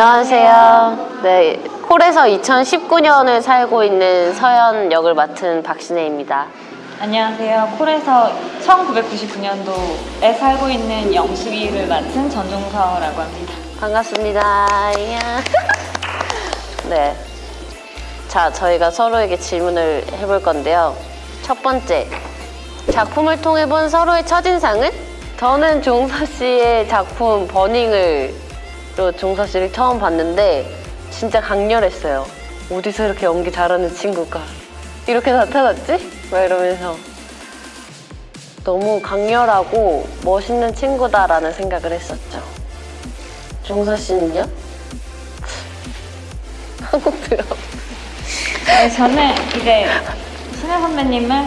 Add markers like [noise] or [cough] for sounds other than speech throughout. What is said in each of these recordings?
안녕하세요. 네, 콜에서 2019년을 살고 있는 서연 역을 맡은 박신혜입니다. 안녕하세요. 콜에서 1999년도에 살고 있는 영숙이를 맡은 전종서라고 합니다. 반갑습니다. [laughs] 네. 자, 저희가 서로에게 질문을 해볼 건데요. 첫 번째, 작품을 통해 본 서로의 첫인상은? 저는 종서 씨의 작품 버닝을 로 종서 씨를 처음 봤는데 진짜 강렬했어요. 어디서 이렇게 연기 잘하는 친구가 이렇게 나타났지? 막 이러면서 너무 강렬하고 멋있는 친구다라는 생각을 했었죠. 종서 씨는요? [laughs] 한국 드라마. 네, 저는 이제 신혜 선배님을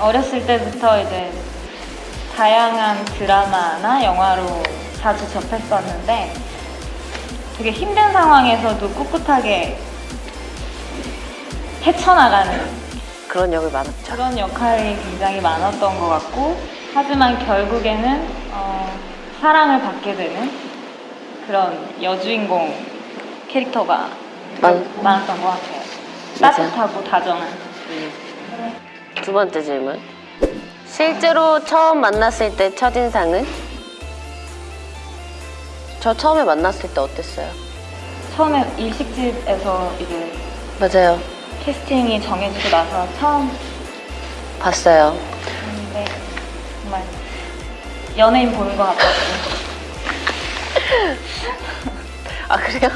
어렸을 때부터 이제 다양한 드라마나 영화로 자주 접했었는데 되게 힘든 상황에서도 꿋꿋하게 헤쳐나가는 그런 역을 많았죠. 그런 역할이 굉장히 많았던 것 같고 하지만 결국에는 어, 사랑을 받게 되는 그런 여주인공 캐릭터가 많- 많았던 것 같아요. 따뜻하고 다정한. 두 번째 질문. 실제로 처음 만났을 때 첫인상은? 저 처음에 만났을 때 어땠어요? 처음에 일식집에서 이제 맞아요. 캐스팅이 정해지고 나서 처음 봤어요. 봤는데 정말 연예인 보는 것 같았어요. [laughs] 아, 그래요?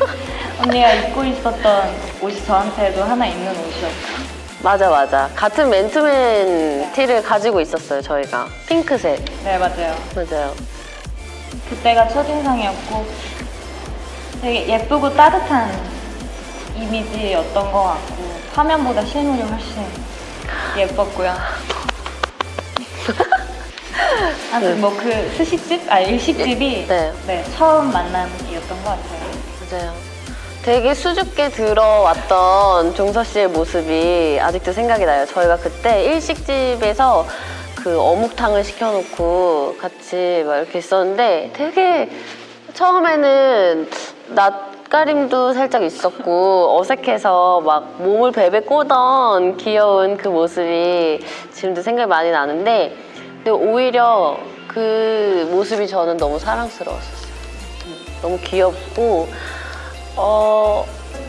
언니가 입고 있었던 옷이 저한테도 하나 있는 옷이었어요. 맞아, 맞아. 같은 맨투맨 티를 가지고 있었어요, 저희가. 핑크색. 네, 맞아요. 맞아요. 그때가 첫인상이었고 되게 예쁘고 따뜻한 이미지였던 것 같고 화면보다 실물이 훨씬 예뻤고요. [laughs] 아무튼 뭐 그 스시집? 아 일식집이 네. 네, 처음 만남이었던 것 같아요. 맞아요. 되게 수줍게 들어왔던 종서 씨의 모습이 아직도 생각이 나요. 저희가 그때 일식집에서 그 어묵탕을 시켜놓고 같이 막 이렇게 있었는데 되게 처음에는 낯가림도 살짝 있었고 어색해서 막 몸을 베베 꼬던 귀여운 그 모습이 지금도 생각이 많이 나는데 근데 오히려 그 모습이 저는 너무 사랑스러웠었어요. 너무 귀엽고 어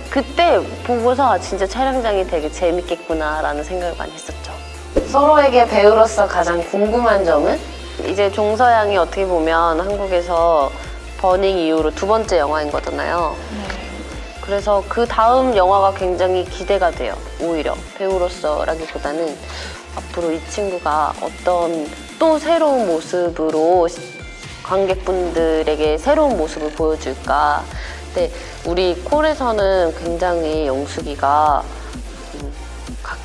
그때 보고서 아, 진짜 촬영장이 되게 재밌겠구나 라는 생각을 많이 했었죠. 서로에게 배우로서 가장 궁금한 점은 이제 종서양이 어떻게 보면 한국에서 버닝 이후로 두 번째 영화인 거잖아요. 그래서 그 다음 영화가 굉장히 기대가 돼요. 오히려 배우로서라기보다는 앞으로 이 친구가 어떤 또 새로운 모습으로 시- 관객분들에게 새로운 모습을 보여줄까. 근데 우리 콜에서는 굉장히 영숙이가 음,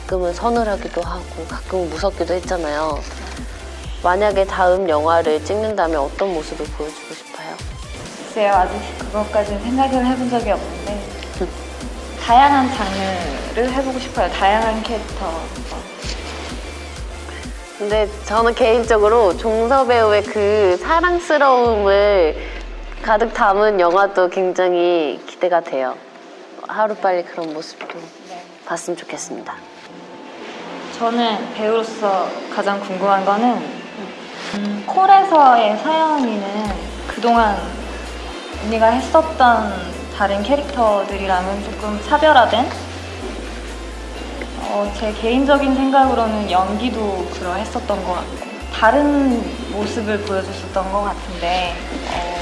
가끔은 서늘하기도 하고 가끔은 무섭기도 했잖아요. 만약에 다음 영화를 찍는다면 어떤 모습을 보여주고 싶어요? 글쎄요, 아직 그것까지는 생각을 해본 적이 없는데 다양한 장르를 해보고 싶어요. 다양한 캐릭터. 근데 저는 개인적으로 종서 배우의 그 사랑스러움을 가득 담은 영화도 굉장히 기대가 돼요. 하루빨리 그런 모습도 네. 봤으면 좋겠습니다. 저는 배우로서 가장 궁금한 거는 음, 콜에서의 서연이는 그동안 언니가 했었던 다른 캐릭터들이랑은 조금 차별화된 어, 제 개인적인 생각으로는 연기도 그러했었던 것 같고 다른 모습을 보여줬었던 것 같은데 어,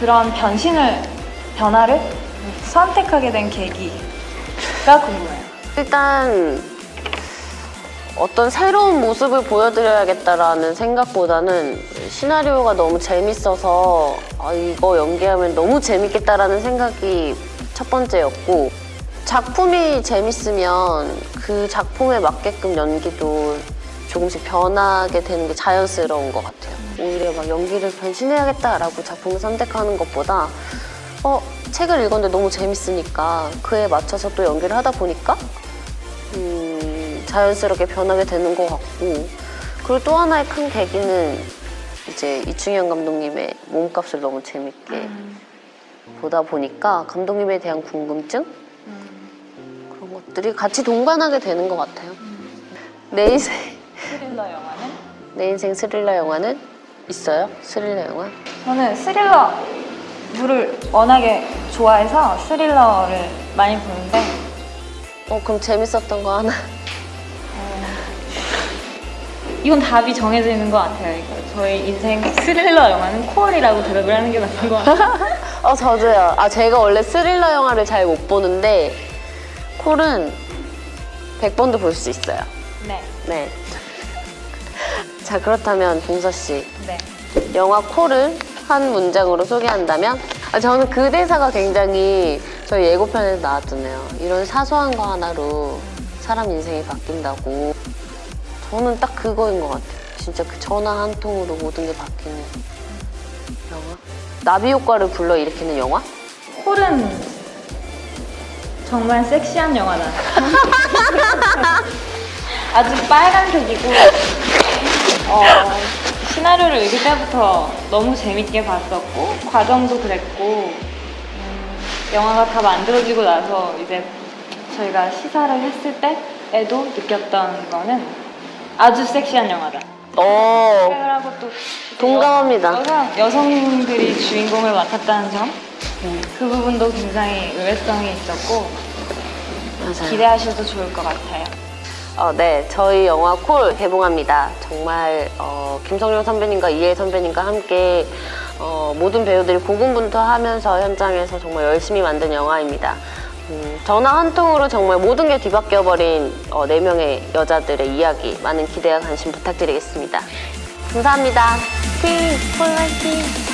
그런 변신을 변화를 선택하게 된 계기가 궁금해요. 일단 어떤 새로운 모습을 보여드려야겠다라는 생각보다는 시나리오가 너무 재밌어서 아, 이거 연기하면 너무 재밌겠다라는 생각이 첫 번째였고 작품이 재밌으면 그 작품에 맞게끔 연기도 조금씩 변하게 되는 게 자연스러운 것 같아요. 오히려 막 연기를 변신해야겠다라고 작품을 선택하는 것보다 어, 책을 읽었는데 너무 재밌으니까 그에 맞춰서 또 연기를 하다 보니까 음, 자연스럽게 변하게 되는 것 같고 그리고 또 하나의 큰 계기는 이제 이충현 감독님의 몸값을 너무 재밌게 보다 보니까 감독님에 대한 궁금증 음, 그런 것들이 같이 동반하게 되는 것 같아요. 내 인생 스릴러 영화는? 내 인생 스릴러 영화는 있어요? 스릴러 영화? 저는 스릴러 물을 워낙에 좋아해서 스릴러를 많이 보는데 어 그럼 재밌었던 거 하나 이건 답이 정해져 있는 것 같아요. 이거. 저희 인생 스릴러 영화는 코어리라고 대답을 하는 게 맞는 것 같아요. [laughs] 어 저도요. 아 제가 원래 스릴러 영화를 잘 못 보는데 콜은 100번도 볼 수 있어요. 네, 네. 자 그렇다면 동서 씨 네. 영화 콜을 한 문장으로 소개한다면 아, 저는 그 대사가 굉장히 저희 예고편에서 나왔잖아요. 이런 사소한 거 하나로 사람 인생이 바뀐다고. 저는 딱 그거인 것 같아요. 진짜 그 전화 한 통으로 모든 게 바뀌는 영화. 나비 효과를 불러 일으키는 영화? 콜은 정말 섹시한 영화다. [laughs] 아주 빨간색이고 어, 시나리오를 읽을 때부터 너무 재밌게 봤었고 과정도 그랬고 음, 영화가 다 만들어지고 나서 이제 저희가 시사를 했을 때에도 느꼈던 거는 아주 섹시한 영화다. 어, 생각을 하고 또 동감합니다. 여성, 여성들이 주인공을 맡았다는 점, 그 부분도 굉장히 의외성이 있었고 맞아요. 기대하셔도 좋을 것 같아요. 어, 네, 저희 영화 콜 개봉합니다. 정말 어, 김성령 선배님과 이혜 선배님과 함께 어, 모든 배우들이 고군분투하면서 현장에서 정말 열심히 만든 영화입니다. 음, 전화 한 통으로 정말 모든 게 뒤바뀌어버린 어, 네 명의 여자들의 이야기 많은 기대와 관심 부탁드리겠습니다. 감사합니다. 팀 콜라이팅.